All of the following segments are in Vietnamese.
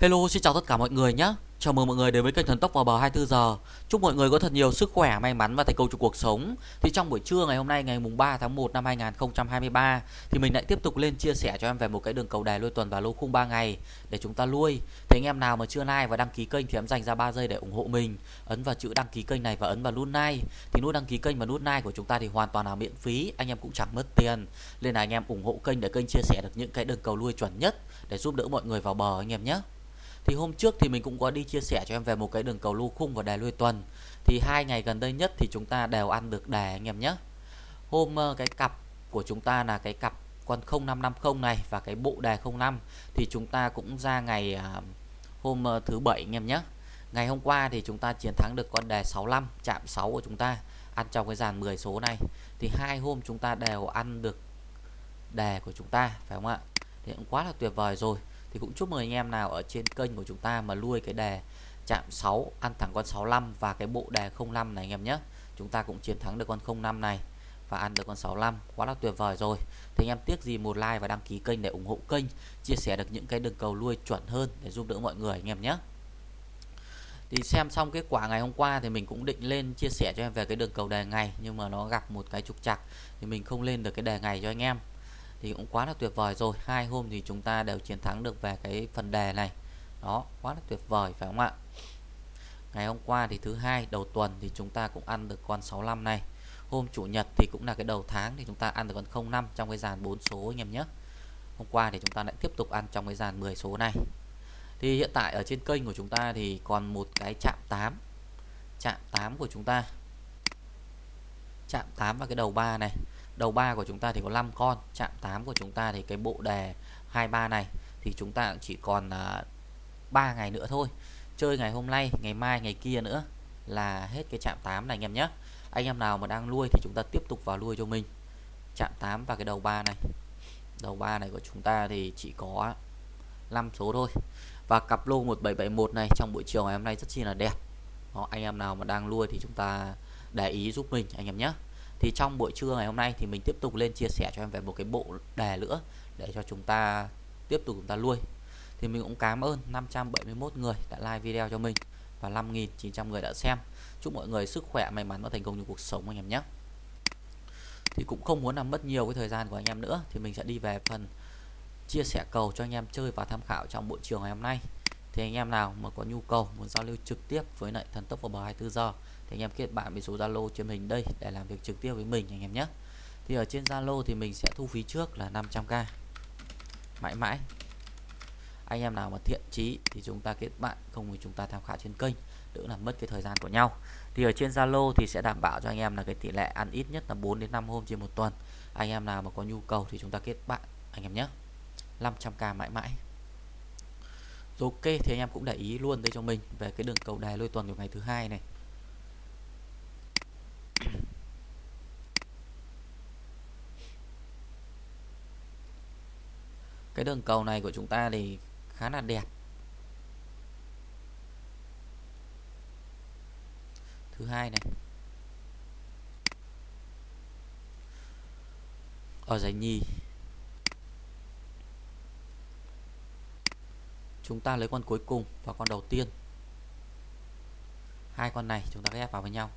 Hello xin chào tất cả mọi người nhé. Chào mừng mọi người đến với kênh Thần Tốc vào bờ 24 giờ. Chúc mọi người có thật nhiều sức khỏe, may mắn và thành công trong cuộc sống. Thì trong buổi trưa ngày hôm nay ngày mùng 3 tháng 1 năm 2023 Thì mình lại tiếp tục lên chia sẻ cho em về một cái đường cầu đài lôi tuần và lô khung 3 ngày Để chúng ta lui. Thì anh em nào mà chưa like và đăng ký kênh thì em dành ra 3 giây để ủng hộ mình. Ấn vào chữ đăng ký kênh này và ấn vào nút like. Thì nút đăng ký kênh và nút like của chúng ta thì hoàn toàn là miễn phí Anh em cũng chẳng mất tiền. Nên là anh em ủng hộ kênh để kênh chia sẻ được những cái đường cầu lui chuẩn nhất Để giúp đỡ mọi người vào bờ anh em nhé thì hôm trước thì mình cũng có đi chia sẻ cho em về một cái đường cầu lô khung và đề lui tuần. Thì hai ngày gần đây nhất thì chúng ta đều ăn được đề anh em nhé. Hôm ờ, cái cặp của chúng ta là cái cặp con 0550 này và cái bộ đề 05 thì chúng ta cũng ra ngày à, hôm ờ, thứ bảy, anh em nhé. Ngày hôm qua thì chúng ta chiến thắng được con đề 65 chạm 6 của chúng ta, ăn trong cái dàn 10 số này. Thì hai hôm chúng ta đều ăn được đề của chúng ta, phải không ạ? Thì cũng quá là tuyệt vời rồi thì cũng chúc mừng anh em nào ở trên kênh của chúng ta mà nuôi cái đề chạm 6 ăn thẳng con 65 và cái bộ đề 05 này anh em nhé. Chúng ta cũng chiến thắng được con 05 này và ăn được con 65 quá là tuyệt vời rồi. Thì anh em tiếc gì một like và đăng ký kênh để ủng hộ kênh, chia sẻ được những cái đường cầu nuôi chuẩn hơn để giúp đỡ mọi người anh em nhé. Thì xem xong kết quả ngày hôm qua thì mình cũng định lên chia sẻ cho em về cái đường cầu đề ngày, nhưng mà nó gặp một cái trục trặc thì mình không lên được cái đề ngày cho anh em thì cũng quá là tuyệt vời rồi. Hai hôm thì chúng ta đều chiến thắng được về cái phần đề này. Đó, quá là tuyệt vời, phải không ạ? Ngày hôm qua thì thứ hai, đầu tuần thì chúng ta cũng ăn được con 65 này. Hôm chủ nhật thì cũng là cái đầu tháng thì chúng ta ăn được con 05 trong cái dàn 4 số anh em nhé. Hôm qua thì chúng ta lại tiếp tục ăn trong cái dàn 10 số này. Thì hiện tại ở trên kênh của chúng ta thì còn một cái chạm 8 chạm 8 của chúng ta. Chạm 8 và cái đầu 3 này đầu 3 của chúng ta thì có 5 con chạm 8 của chúng ta thì cái bộ đề 23 này thì chúng ta chỉ còn à, uh, 3 ngày nữa thôi. Chơi ngày hôm nay ngày mai ngày kia nữa là hết cái chạm 8 này anh em nhé. Anh em nào mà đang nuôi thì chúng ta tiếp tục vào nuôi cho mình. Chạm 8 và cái đầu 3 này. Đầu 3 này của chúng ta thì chỉ có 5 số thôi. Và cặp lô 1771 này trong buổi chiều ngày hôm nay rất chi là đẹp. Đó, anh em nào mà đang nuôi thì chúng ta để ý giúp mình anh em nhé thì trong buổi trưa ngày hôm nay thì mình tiếp tục lên chia sẻ cho em về một cái bộ đề nữa để cho chúng ta tiếp tục chúng ta nuôi thì mình cũng cảm ơn 571 người đã like video cho mình và 5.900 người đã xem. Chúc mọi người sức khỏe, may mắn và thành công trong cuộc sống anh em nhé. Thì cũng không muốn làm mất nhiều cái thời gian của anh em nữa, thì mình sẽ đi về phần chia sẻ cầu cho anh em chơi và tham khảo trong buổi chiều ngày hôm nay. Thì anh em nào mà có nhu cầu, muốn giao lưu trực tiếp với lại thần tốc vào bờ 24 giờ thì anh em kết bạn với số Zalo trên mình đây để làm việc trực tiếp với mình anh em nhé. Thì ở trên Zalo thì mình sẽ thu phí trước là 500k mãi mãi. Anh em nào mà thiện chí thì chúng ta kết bạn, không thì chúng ta tham khảo trên kênh, đỡ làm mất cái thời gian của nhau. Thì ở trên Zalo thì sẽ đảm bảo cho anh em là cái tỷ lệ ăn ít nhất là 4 đến 5 hôm trên một tuần. Anh em nào mà có nhu cầu thì chúng ta kết bạn, anh em nhé. 500k mãi mãi. Ok, thì anh em cũng để ý luôn đây cho mình về cái đường cầu đài lôi tuần của ngày thứ hai này. Cái đường cầu này của chúng ta thì khá là đẹp. Thứ hai này. Ở giải nhì. Chúng ta lấy con cuối cùng và con đầu tiên. Hai con này chúng ta ghép vào với nhau.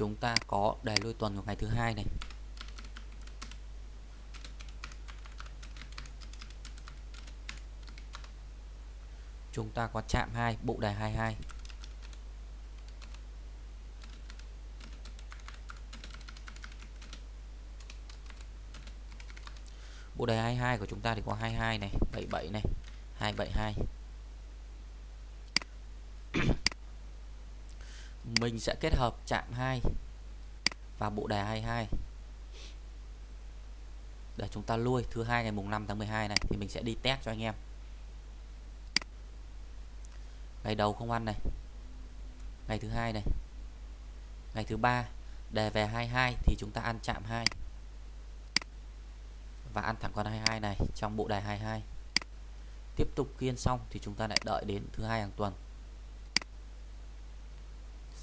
Chúng ta có đề lui tuần của ngày thứ hai này. Chúng ta có chạm 2 bộ đề 22 bộ đề 22 của chúng ta thì có 22 này 77 này 272 mình sẽ kết hợp chạm 2 và bộ đề 22 để chúng ta lui, thứ hai ngày mùng 5 tháng 12 này, thì mình sẽ đi test cho anh em. Ngày đầu không ăn này. Ngày thứ hai này. Ngày thứ ba, đề về 22 thì chúng ta ăn chạm 2 và ăn thẳng con 22 này trong bộ đề 22 tiếp tục kiên xong thì chúng ta lại đợi đến thứ hai hàng tuần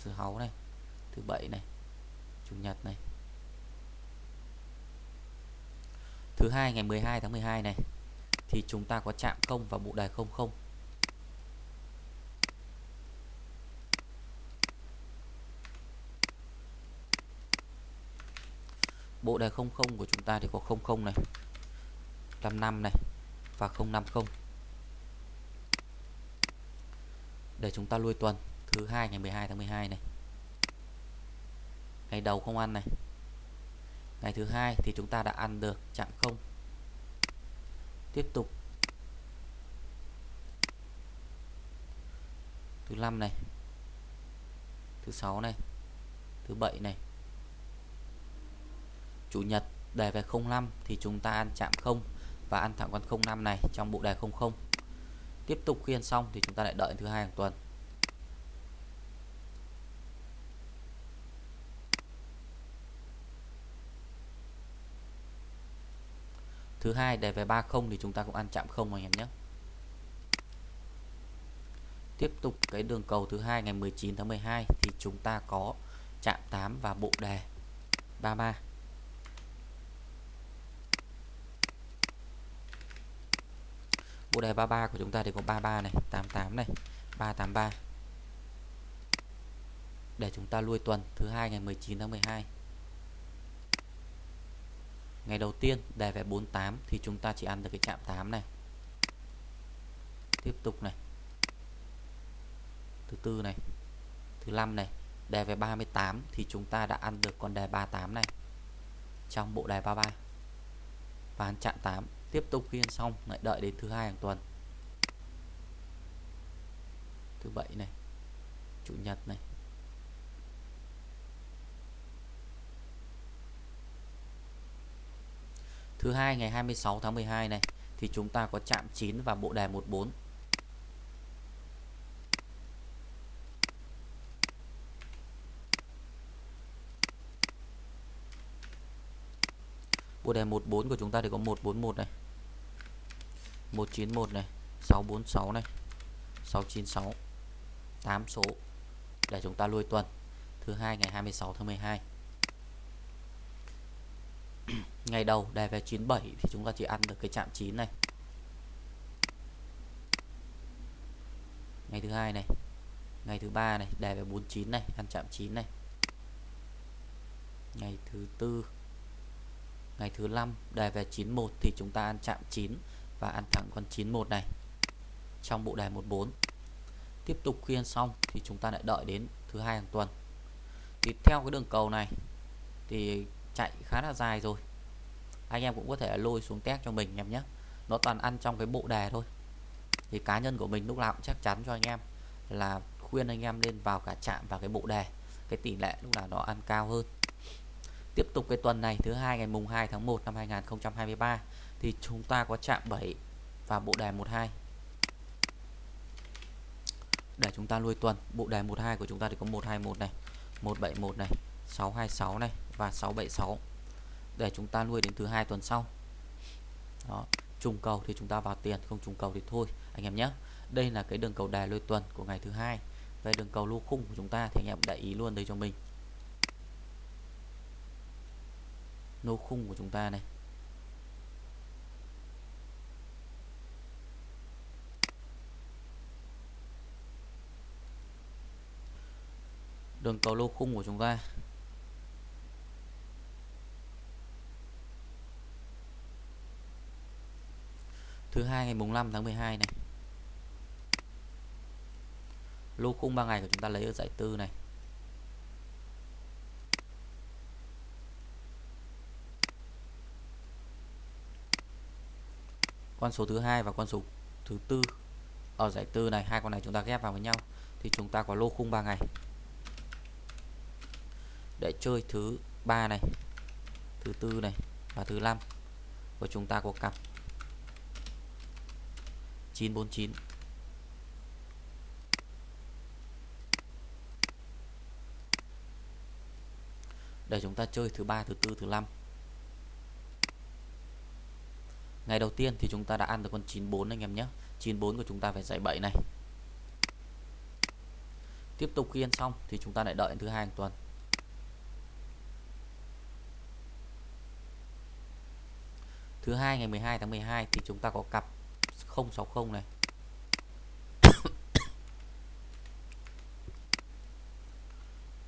thứ sáu này thứ bảy này chủ nhật này Thứ hai ngày 12 tháng 12 này thì chúng ta có chạm công vào bộ đề 00. Bộ đề 00 của chúng ta thì có 00 này, 55 này và 050. Để chúng ta lui tuần thứ hai, ngày 12 tháng 12 này. Ngày đầu không ăn này. Ngày thứ hai thì chúng ta đã ăn được, chạm không. Tiếp tục thứ năm này thứ sáu này thứ bảy này chủ nhật, đề về 05 thì chúng ta ăn chạm không và ăn thẳng con 05 này trong bộ đề 00 tiếp tục khiên xong thì chúng ta lại đợi thứ hai hàng tuần thứ hai, đề về 30 thì chúng ta cũng ăn chạm không anh em nhé. Tiếp tục cái đường cầu thứ hai, ngày 19 tháng 12 thì chúng ta có chạm 8 và bộ đề 33 bộ đề 33 của chúng ta thì có 33 này 88 này 383 để chúng ta lui tuần thứ hai, ngày 19 tháng 12 ngày đầu tiên, đề về 48 thì chúng ta chỉ ăn được cái chạm 8 này. Tiếp tục này. Thứ tư này. Thứ năm này. Đề về 38 thì chúng ta đã ăn được con đề 38 này. Trong bộ đề 33 và ăn chạm 8 tiếp tục khiên xong, lại đợi đến thứ hai hàng tuần. Thứ bảy này. Chủ nhật này. Thứ hai, ngày 26 tháng 12 này, thì chúng ta có chạm 9 và bộ đề 14 Bộ đề 14 của chúng ta thì có 141 này 191 này 646 này 696 8 số để chúng ta lui tuần. Thứ hai, ngày 26 tháng 12 ngày đầu đề về 97 thì chúng ta chỉ ăn được cái chạm 9 này. Ngày thứ hai này, ngày thứ ba này đề về 49 này, ăn chạm 9 này. Ngày thứ tư, ngày thứ năm đề về 91 thì chúng ta ăn chạm 9 và ăn thẳng con 91 này. Trong bộ đề 14 tiếp tục khi ăn xong thì chúng ta lại đợi đến thứ hai hàng tuần. Thì theo cái đường cầu này thì chạy khá là dài rồi. Anh em cũng có thể lôi xuống test cho mình em nhé. Nó toàn ăn trong cái bộ đề thôi. Thì cá nhân của mình lúc nào cũng chắc chắn cho anh em là khuyên anh em nên vào cả chạm vào cái bộ đề. Cái tỷ lệ lúc nào nó ăn cao hơn. Tiếp tục cái tuần này, thứ hai ngày mùng 2 tháng 1 năm 2023 thì chúng ta có chạm 7 và bộ đề 12 để chúng ta nuôi tuần, bộ đề 12 của chúng ta thì có 121 này 171 này 626 này và 676 để chúng ta nuôi đến thứ hai tuần sau. Đó, trùng cầu thì chúng ta vào tiền, không trùng cầu thì thôi, anh em nhé. Đây là cái đường cầu đài lôi tuần của ngày thứ hai. Về đường cầu lô khung của chúng ta thì anh em để ý luôn đây cho mình. Lô khung của chúng ta này. Đường cầu lô khung của chúng ta. Thứ hai, ngày mùng 5 tháng 12 này. Lô khung 3 ngày của chúng ta lấy ở giải tư này. Con số thứ hai và con số thứ tư ở giải tư này, hai con này chúng ta ghép vào với nhau, thì chúng ta có lô khung 3 ngày. Để chơi thứ ba này, thứ tư này và thứ năm. Của chúng ta có cặp 949 để chúng ta chơi thứ ba, thứ tư, thứ năm. Ngày đầu tiên thì chúng ta đã ăn được con 94 anh em nhé. 94 của chúng ta phải giải 7 này. Tiếp tục khi ăn xong thì chúng ta lại đợi thứ hai hàng tuần. Thứ hai ngày 12 tháng 12 thì chúng ta có cặp 060 này.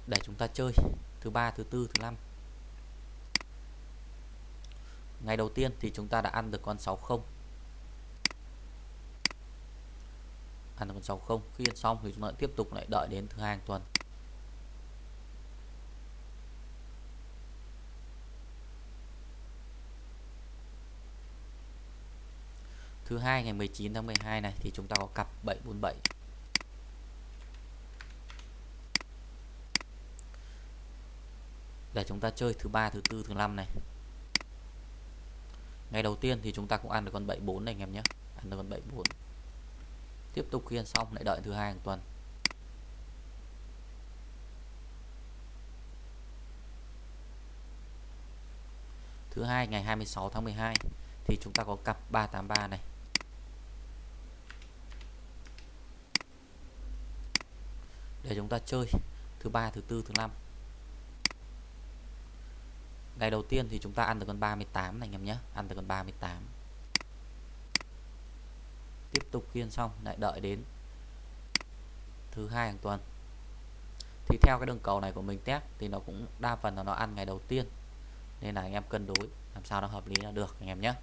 Để chúng ta chơi, thứ ba, thứ tư, thứ năm. Ngày đầu tiên thì chúng ta đã ăn được con 60 ăn được con 60 khi ăn xong thì chúng ta tiếp tục lại đợi đến thứ hai tuần. Thứ hai, ngày 19 tháng 12 này, thì chúng ta có cặp 747 để chúng ta chơi thứ ba, thứ tư, thứ năm này. Ngày đầu tiên thì chúng ta cũng ăn được con 74 này anh em nhé. Ăn được con 74 tiếp tục khi ăn xong, lại đợi thứ hai hàng tuần. Thứ hai, ngày 26 tháng 12 thì chúng ta có cặp 383 này. Để chúng ta chơi thứ ba, thứ tư, thứ năm. Ngày đầu tiên thì chúng ta ăn được con 38 này anh em nhé. Ăn được con 38 tiếp tục khiên xong, lại đợi đến thứ hai hàng tuần. Thì theo cái đường cầu này của mình test thì nó cũng đa phần là nó ăn ngày đầu tiên. Nên là anh em cân đối làm sao nó hợp lý là được, anh em nhé.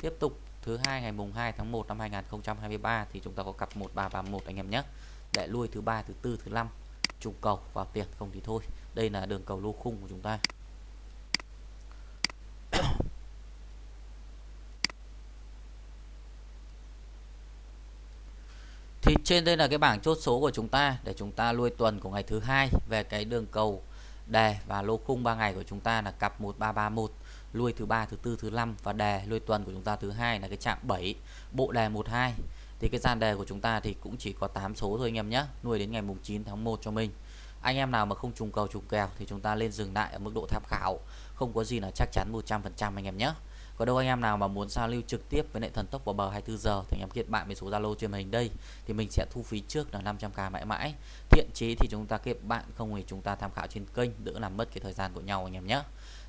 Tiếp tục thứ hai ngày mùng 2 tháng 1 năm 2023 thì chúng ta có cặp 1331 anh em nhé. Để lui thứ ba, thứ tư, thứ năm, trùng cầu vào tiền không thì thôi. Đây là đường cầu lô khung của chúng ta. Thì trên đây là cái bảng chốt số của chúng ta để chúng ta lui tuần của ngày thứ hai về cái đường cầu đề và lô khung 3 ngày của chúng ta là cặp 1331 lui thứ ba, thứ tư, thứ năm và đề lui tuần của chúng ta thứ hai là cái chạm 7 bộ đề 12 thì cái gian đề của chúng ta thì cũng chỉ có 8 số thôi anh em nhé, nuôi đến ngày mùng 9 tháng 1 cho mình. Anh em nào mà không trùng cầu trùng kèo thì chúng ta lên dừng lại ở mức độ tham khảo. Không có gì là chắc chắn 100% anh em nhé có đâu anh em nào mà muốn giao lưu trực tiếp với lại thần tốc vào bờ 24 giờ thì anh em kết bạn với số Zalo trên màn hình đây. Thì mình sẽ thu phí trước là 500k mãi mãi. Thiện chí thì chúng ta kết bạn, không thì chúng ta tham khảo trên kênh, đỡ làm mất cái thời gian của nhau anh em nhé.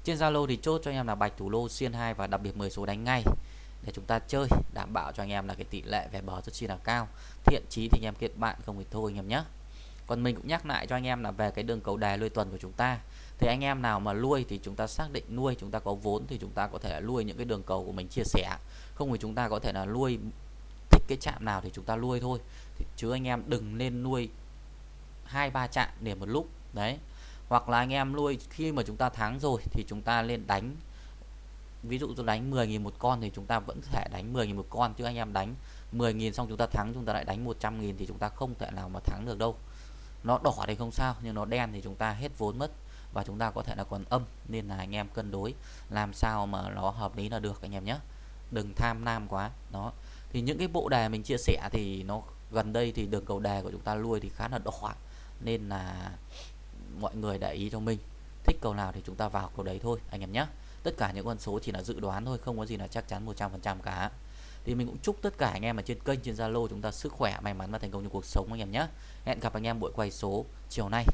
Trên Zalo thì chốt cho anh em là bạch thủ lô xiên 2 và đặc biệt 10 số đánh ngay. Để chúng ta chơi, đảm bảo cho anh em là cái tỷ lệ về bờ rất chi là cao. Thiện chí thì anh em kết bạn, không thì thôi anh em nhé. Còn mình cũng nhắc lại cho anh em là về cái đường cầu đài lôi tuần của chúng ta thì anh em nào mà nuôi thì chúng ta xác định nuôi chúng ta có vốn thì chúng ta có thể là nuôi những cái đường cầu của mình chia sẻ không thì chúng ta có thể là nuôi thích cái chạm nào thì chúng ta nuôi thôi thì chứ anh em đừng nên nuôi hai ba chạm để một lúc đấy hoặc là anh em nuôi khi mà chúng ta thắng rồi thì chúng ta lên đánh ví dụ tôi đánh 10.000 một con thì chúng ta vẫn thể đánh 10.000 một con chứ anh em đánh 10.000 xong chúng ta thắng chúng ta lại đánh 100.000 thì chúng ta không thể nào mà thắng được đâu nó đỏ thì không sao nhưng nó đen thì chúng ta hết vốn mất và chúng ta có thể là còn âm, nên là anh em cân đối làm sao mà nó hợp lý là được anh em nhé. Đừng tham nam quá, đó. Thì những cái bộ đề mình chia sẻ thì nó gần đây thì đường cầu đề của chúng ta lui thì khá là đỏ, nên là mọi người để ý cho mình. Thích cầu nào thì chúng ta vào cầu đấy thôi, anh em nhé. Tất cả những con số chỉ là dự đoán thôi, không có gì là chắc chắn 100% cả. Thì mình cũng chúc tất cả anh em ở trên kênh, trên Zalo chúng ta sức khỏe, may mắn và thành công trong cuộc sống, anh em nhé. Hẹn gặp anh em buổi quay số chiều nay.